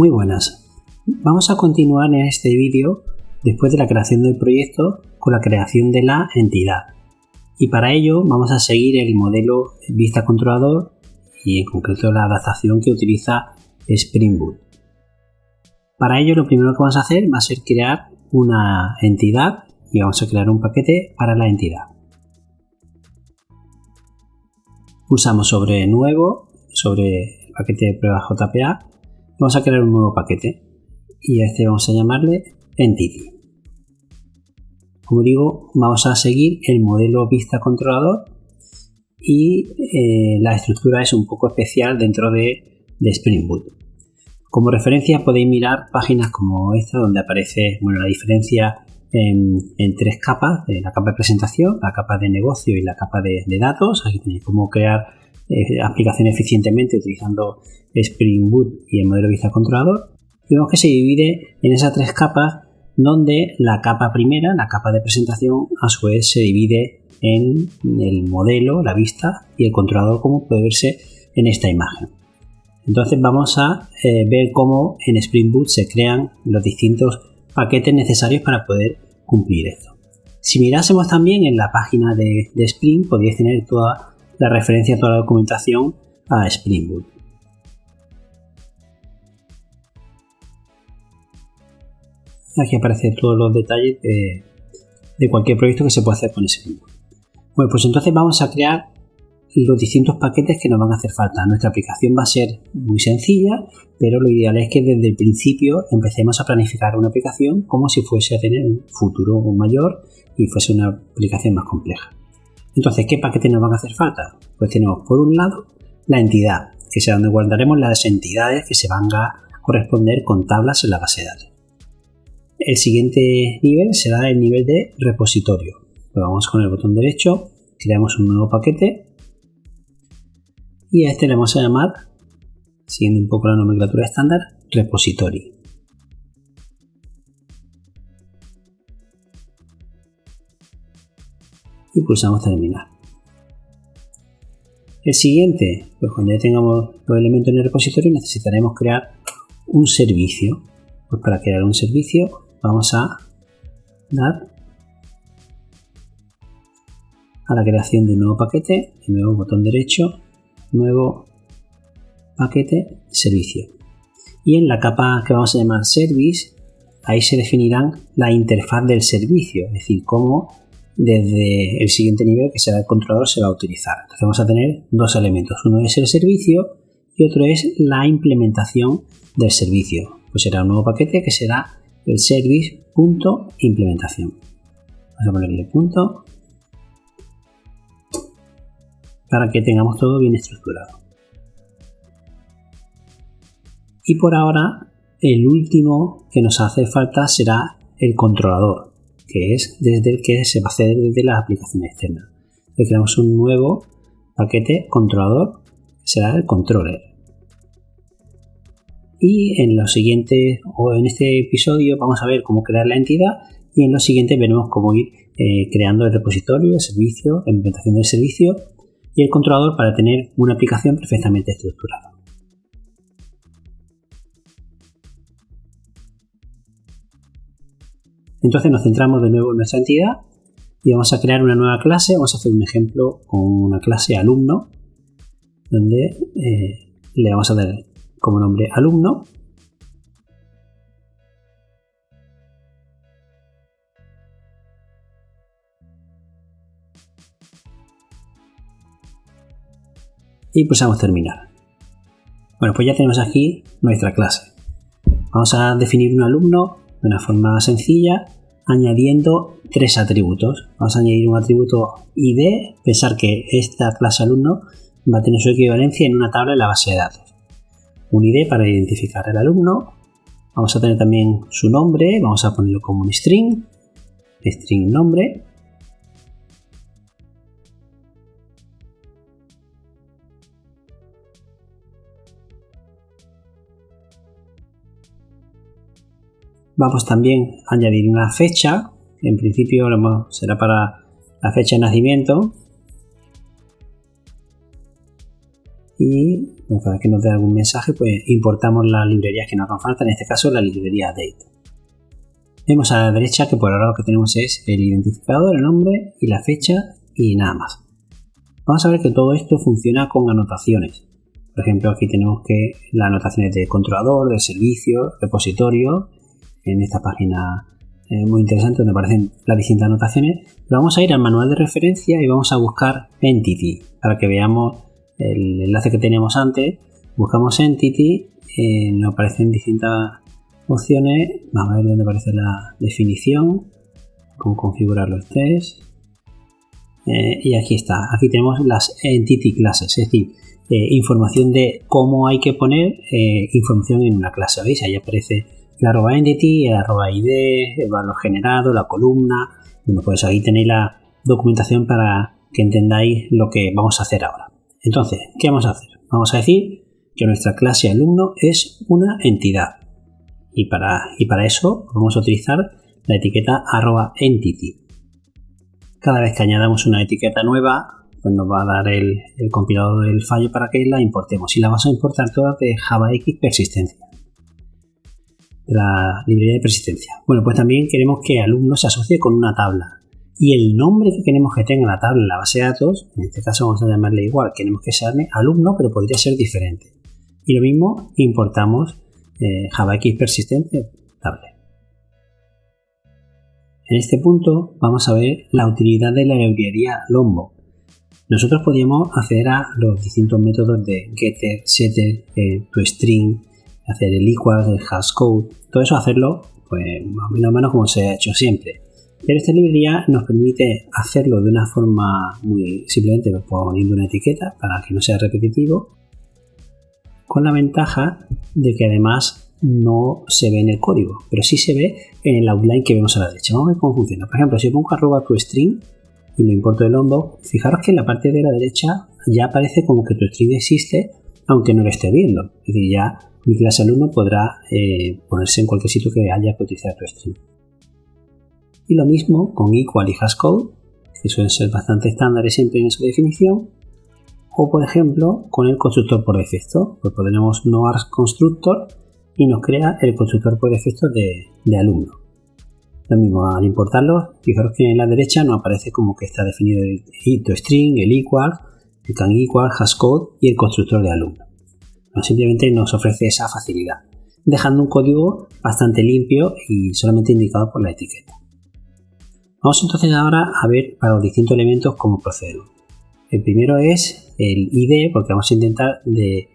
Muy buenas. Vamos a continuar en este vídeo después de la creación del proyecto con la creación de la entidad. Y para ello vamos a seguir el modelo vista controlador y en concreto la adaptación que utiliza Spring Boot. Para ello lo primero que vamos a hacer va a ser crear una entidad y vamos a crear un paquete para la entidad. Pulsamos sobre nuevo, sobre el paquete de prueba JPA vamos a crear un nuevo paquete y a este vamos a llamarle Entity. Como digo, vamos a seguir el modelo vista controlador y eh, la estructura es un poco especial dentro de, Spring Boot. Como referencia podéis mirar páginas como esta donde aparece bueno, la diferencia en, tres capas, la capa de presentación, la capa de negocio y la capa de, datos. Aquí tenéis cómo crear eh, aplicaciones eficientemente utilizando Spring Boot y el modelo vista controlador. vemos que se divide en esas tres capas donde la capa primera, la capa de presentación, a su vez se divide en el modelo, la vista y el controlador como puede verse en esta imagen. Entonces vamos a eh, ver cómo en Spring Boot se crean los distintos paquetes necesarios para poder cumplir esto. Si mirásemos también en la página de, de Spring, podríais tener toda la referencia, toda la documentación a Spring Boot. Aquí aparecen todos los detalles de, cualquier proyecto que se puede hacer con ese Bueno, pues entonces vamos a crear los distintos paquetes que nos van a hacer falta. Nuestra aplicación va a ser muy sencilla, pero lo ideal es que desde el principio empecemos a planificar una aplicación como si fuese a tener un futuro mayor y fuese una aplicación más compleja. Entonces, ¿qué paquetes nos van a hacer falta? Pues tenemos por un lado la entidad, que será donde guardaremos las entidades que se van a corresponder con tablas en la base de datos. El siguiente nivel será el nivel de repositorio. Lo vamos con el botón derecho, creamos un nuevo paquete y a este le vamos a llamar, siguiendo un poco la nomenclatura estándar, repository. Y pulsamos terminar. El siguiente, pues cuando ya tengamos los elementos en el repositorio necesitaremos crear un servicio. Pues para crear un servicio vamos a dar a la creación de un nuevo paquete, de nuevo botón derecho, nuevo paquete, servicio. Y en la capa que vamos a llamar service, ahí se definirán la interfaz del servicio, es decir, cómo desde el siguiente nivel, que será el controlador, se va a utilizar. Entonces vamos a tener dos elementos. Uno es el servicio y otro es la implementación del servicio. Pues será un nuevo paquete que será el service.implementación. Vamos a ponerle punto para que tengamos todo bien estructurado. Y por ahora, el último que nos hace falta será el controlador, que es desde el que se va a hacer desde las aplicaciones externas. Le creamos un nuevo paquete controlador, que será el controller y en los siguientes o en este episodio vamos a ver cómo crear la entidad y en los siguientes veremos cómo ir eh, creando el repositorio, el servicio, la implementación del servicio y el controlador para tener una aplicación perfectamente estructurada. Entonces nos centramos de nuevo en nuestra entidad y vamos a crear una nueva clase. Vamos a hacer un ejemplo con una clase alumno donde eh, le vamos a dar como nombre alumno. Y pulsamos terminar. Bueno, pues ya tenemos aquí nuestra clase. Vamos a definir un alumno de una forma sencilla añadiendo tres atributos. Vamos a añadir un atributo ID, pensar que esta clase alumno va a tener su equivalencia en una tabla en la base de datos un ID para identificar al alumno. Vamos a tener también su nombre, vamos a ponerlo como un string, string nombre. Vamos también a añadir una fecha, en principio será para la fecha de nacimiento, y cada vez que nos dé algún mensaje pues importamos las librerías que nos hagan falta, en este caso la librería date. Vemos a la derecha que por ahora lo que tenemos es el identificador, el nombre y la fecha y nada más. Vamos a ver que todo esto funciona con anotaciones. Por ejemplo, aquí tenemos que las anotaciones de controlador, de servicio, repositorio, en esta página eh, muy interesante donde aparecen las distintas anotaciones. vamos a ir al manual de referencia y vamos a buscar Entity para que veamos el enlace que teníamos antes. Buscamos Entity, eh, nos aparecen distintas opciones. Vamos a ver dónde aparece la definición, cómo configurar los test. Eh, y aquí está, aquí tenemos las Entity Classes, es decir, información de cómo hay que poner información en una clase. ¿Veis? Ahí aparece la arroba entity, el arroba id, el valor generado, la columna. Bueno, pues ahí tenéis la documentación para que entendáis lo que vamos a hacer ahora. Entonces, ¿qué vamos a hacer? Vamos a decir que nuestra clase alumno es una entidad. Y para, y para eso vamos a utilizar la etiqueta arroba entity. Cada vez que añadamos una etiqueta nueva, pues nos va a dar el, compilador del fallo para que la importemos. Y la vamos a importar todas de JavaX persistencia la librería de persistencia. Bueno, pues también queremos que alumno se asocie con una tabla. Y el nombre que queremos que tenga la tabla en la base de datos, en este caso vamos a llamarle igual, queremos que sea alumno, pero podría ser diferente. Y lo mismo, importamos eh, JavaX persistente tabla. En este punto vamos a ver la utilidad de la librería Lombo. Nosotros podríamos acceder a los distintos métodos de getter, setter, eh, toString, hacer el equal, el hashcode, todo eso hacerlo pues más o menos como se ha hecho siempre. Pero esta librería nos permite hacerlo de una forma muy simplemente poniendo una etiqueta para que no sea repetitivo, con la ventaja de que además no se ve en el código, pero sí se ve en el outline que vemos a la derecha. Vamos a ver cómo funciona. Por ejemplo, si pongo arroba tu string y lo importo del hondo, fijaros que en la parte de la derecha ya aparece como que tu string existe, aunque no lo esté viendo. Es decir, ya mi clase alumno podrá eh, ponerse en cualquier sitio que haya utilizar tu string. Y lo mismo con equal y hashcode, que suelen ser bastante estándares siempre en su definición. O por ejemplo, con el constructor por defecto, pues podremos no constructor y nos crea el constructor por defecto de, alumno. Lo mismo, al importarlo, fijaros que en la derecha nos aparece como que está definido el string, el equal, el can equal, hashcode y el constructor de alumno simplemente nos ofrece esa facilidad, dejando un código bastante limpio y solamente indicado por la etiqueta. Vamos entonces ahora a ver para los distintos elementos cómo procedemos. El primero es el ID, porque vamos a intentar de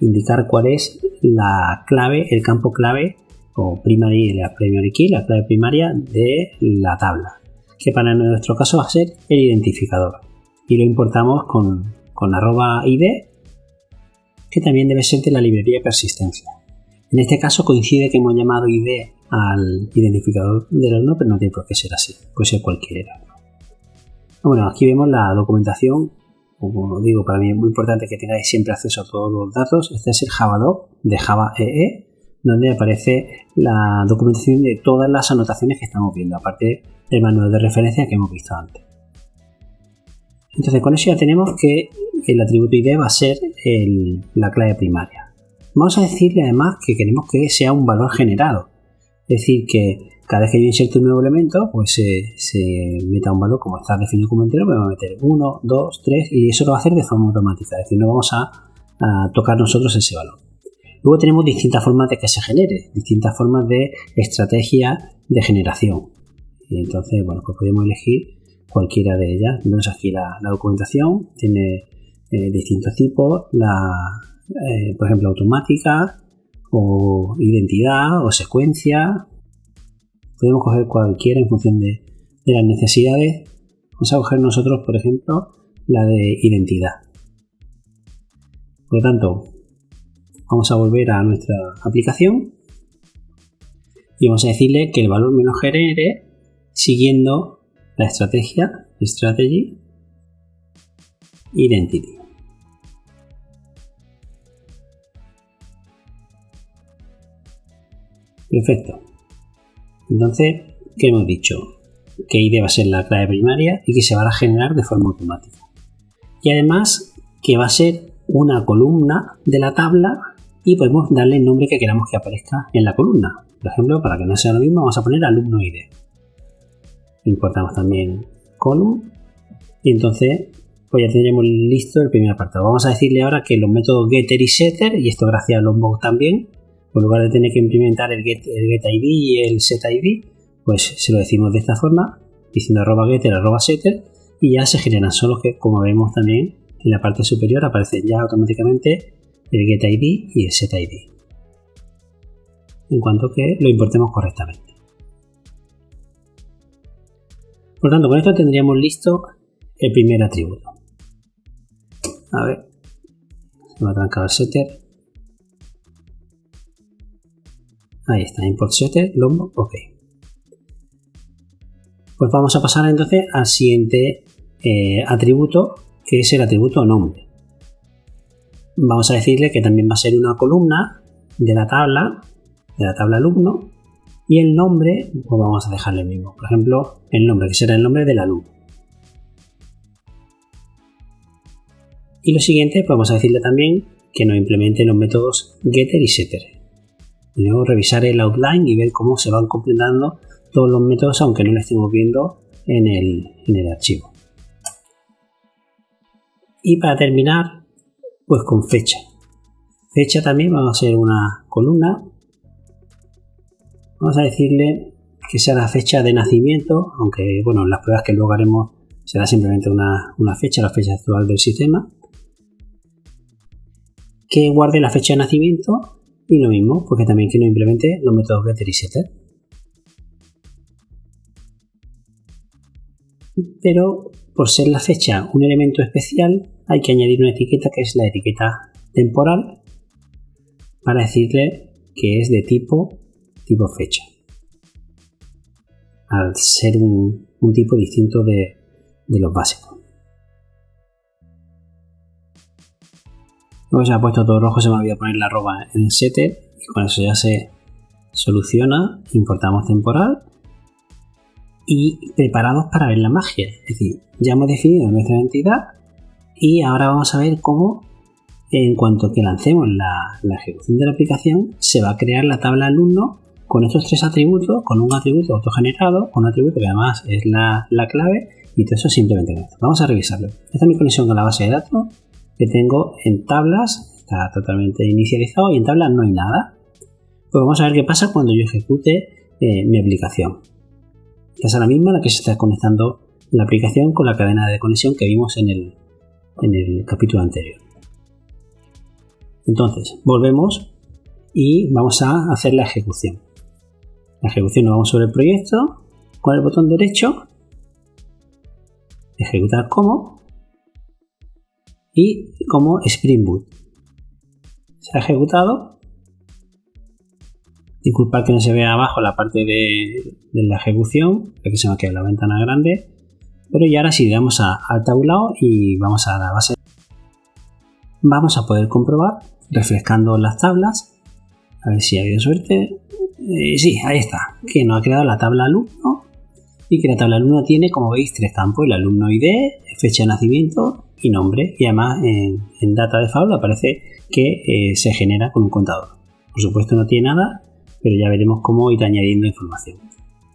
indicar cuál es la clave, el campo clave o primary, la primary key, la clave primaria de la tabla, que para nuestro caso va a ser el identificador. Y lo importamos con, con arroba ID que también debe ser de la librería persistencia. En este caso coincide que hemos llamado ID al identificador del alumno, pero no tiene por qué ser así, puede ser cualquiera. Bueno, aquí vemos la documentación, como digo, para mí es muy importante que tengáis siempre acceso a todos los datos. Este es el Javadoc de Java EE, donde aparece la documentación de todas las anotaciones que estamos viendo, aparte del manual de referencia que hemos visto antes. Entonces con eso ya tenemos que el atributo ID va a ser la clave primaria. Vamos a decirle además que queremos que sea un valor generado. Es decir, que cada vez que yo inserte un nuevo elemento, pues se, meta un valor como está definido como entero, me va a meter 1, 2, 3 y eso lo va a hacer de forma automática. Es decir, no vamos a, tocar nosotros ese valor. Luego tenemos distintas formas de que se genere, distintas formas de estrategia de generación. Y entonces, bueno, pues podemos elegir cualquiera de ellas. Vemos aquí la documentación, tiene distintos tipos, la, eh, por ejemplo, automática o identidad o secuencia. Podemos coger cualquiera en función de, las necesidades. Vamos a coger nosotros, por ejemplo, la de identidad. Por lo tanto, vamos a volver a nuestra aplicación y vamos a decirle que el valor me lo genere siguiendo la estrategia strategy identity. Perfecto. Entonces, ¿qué hemos dicho? Que ID va a ser la clave primaria y que se va a generar de forma automática. Y además que va a ser una columna de la tabla y podemos darle el nombre que queramos que aparezca en la columna. Por ejemplo, para que no sea lo mismo, vamos a poner alumno ID. Importamos también column y entonces pues ya tendremos listo el primer apartado. Vamos a decirle ahora que los métodos getter y setter, y esto gracias a Lombok también, en lugar de tener que implementar el get, el get ID y el set ID, pues se lo decimos de esta forma, diciendo arroba getter, arroba setter, y ya se generan solo que, como vemos también, en la parte superior aparecen ya automáticamente el get ID y el set ID. En cuanto que lo importemos correctamente. Por tanto, con esto tendríamos listo el primer atributo. A ver, se me ha trancado el setter. Ahí está, import setter, lombo, ok. Pues vamos a pasar entonces al siguiente eh, atributo, que es el atributo nombre. Vamos a decirle que también va a ser una columna de la tabla, de la tabla alumno, y el nombre, pues vamos a dejarle el mismo. Por ejemplo, el nombre, que será el nombre del alumno. Y lo siguiente, pues vamos a decirle también que nos implemente los métodos getter y setter. Debemos revisar el outline y ver cómo se van completando todos los métodos aunque no lo estemos viendo en el, archivo. Y para terminar, pues con fecha. Fecha también vamos a hacer una columna. Vamos a decirle que sea la fecha de nacimiento, aunque bueno, las pruebas que luego haremos será simplemente una, una fecha, la fecha actual del sistema. Que guarde la fecha de nacimiento y lo mismo, porque también que no implemente los métodos getter y setter. Pero por ser la fecha un elemento especial, hay que añadir una etiqueta que es la etiqueta temporal para decirle que es de tipo tipo fecha. Al ser un, tipo distinto de, de los básicos. Luego se ha puesto todo rojo, se me olvidó poner la arroba en setter y con eso ya se soluciona. Importamos temporal y preparados para ver la magia. Es decir, ya hemos definido nuestra identidad y ahora vamos a ver cómo en cuanto que lancemos la, ejecución de la aplicación se va a crear la tabla alumno con estos tres atributos, con un atributo autogenerado, con un atributo que además es la, la clave y todo eso simplemente. Vamos a revisarlo. Esta es mi conexión con la base de datos tengo en tablas, está totalmente inicializado y en tablas no hay nada. Pues vamos a ver qué pasa cuando yo ejecute eh, mi aplicación. Esta es la misma la que se está conectando la aplicación con la cadena de conexión que vimos en el, en el capítulo anterior. Entonces, volvemos y vamos a hacer la ejecución. La ejecución nos vamos sobre el proyecto con el botón derecho, ejecutar como y como Spring Boot. Se ha ejecutado. Disculpad que no se vea abajo la parte de, la ejecución, que se me ha quedado la ventana grande. Pero ya ahora sí, damos a, al tablado y vamos a la base. Vamos a poder comprobar, refrescando las tablas, a ver si ha habido suerte. Eh, sí, ahí está, que nos ha creado la tabla alumno y que la tabla alumno tiene, como veis, tres campos, el alumno ID, fecha de nacimiento y nombre. Y además en, data de faula aparece que eh, se genera con un contador. Por supuesto no tiene nada, pero ya veremos cómo ir añadiendo información.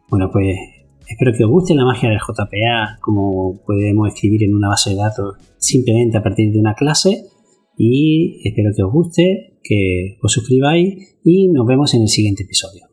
Bueno, pues espero que os guste la magia del JPA, como podemos escribir en una base de datos simplemente a partir de una clase. Y espero que os guste, que os suscribáis y nos vemos en el siguiente episodio.